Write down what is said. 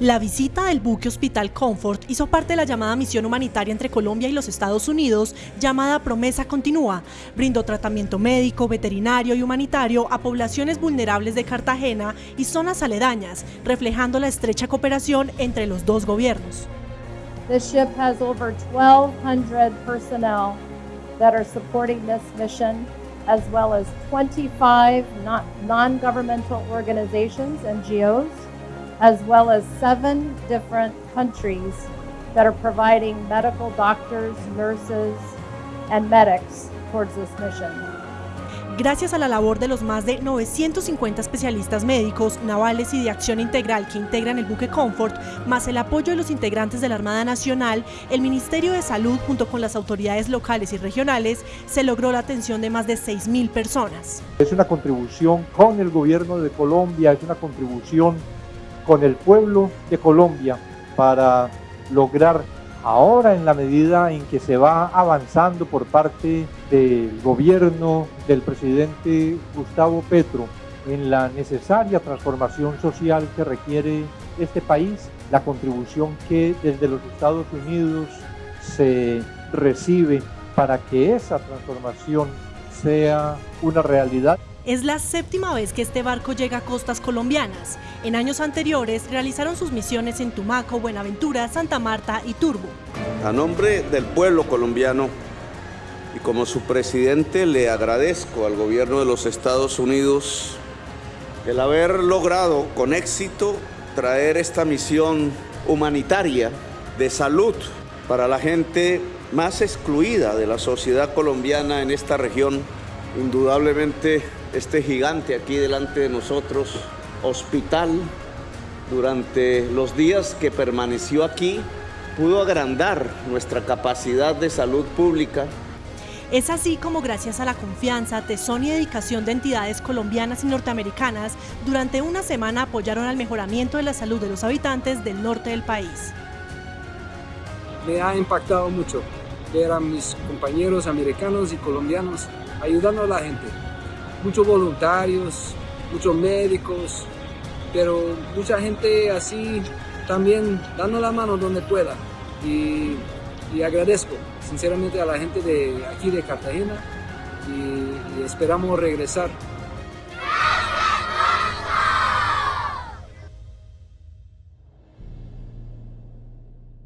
La visita del buque Hospital Comfort hizo parte de la llamada misión humanitaria entre Colombia y los Estados Unidos, llamada Promesa Continúa. Brindó tratamiento médico, veterinario y humanitario a poblaciones vulnerables de Cartagena y zonas aledañas, reflejando la estrecha cooperación entre los dos gobiernos. This ship has over 1,200 personnel that are supporting this mission, as well as 25 non-governmental organizations, NGOs, as well as seven different countries that are providing medical doctors, nurses, and medics towards this mission. Gracias a la labor de los más de 950 especialistas médicos, navales y de acción integral que integran el buque Comfort, más el apoyo de los integrantes de la Armada Nacional, el Ministerio de Salud junto con las autoridades locales y regionales se logró la atención de más de 6.000 personas. Es una contribución con el gobierno de Colombia, es una contribución con el pueblo de Colombia para lograr ahora en la medida en que se va avanzando por parte del gobierno del presidente Gustavo Petro en la necesaria transformación social que requiere este país, la contribución que desde los Estados Unidos se recibe para que esa transformación sea una realidad. Es la séptima vez que este barco llega a costas colombianas. En años anteriores realizaron sus misiones en Tumaco, Buenaventura, Santa Marta y Turbo. A nombre del pueblo colombiano y como su presidente le agradezco al gobierno de los Estados Unidos el haber logrado con éxito traer esta misión humanitaria de salud para la gente más excluida de la sociedad colombiana en esta región. Indudablemente este gigante aquí delante de nosotros, hospital, durante los días que permaneció aquí, pudo agrandar nuestra capacidad de salud pública. Es así como gracias a la confianza, tesón y dedicación de entidades colombianas y norteamericanas, durante una semana apoyaron al mejoramiento de la salud de los habitantes del norte del país. Me ha impactado mucho ver a mis compañeros americanos y colombianos ayudando a la gente muchos voluntarios, muchos médicos, pero mucha gente así también dando la mano donde pueda. Y, agradezco sinceramente a la gente de aquí de Cartagena y esperamos regresar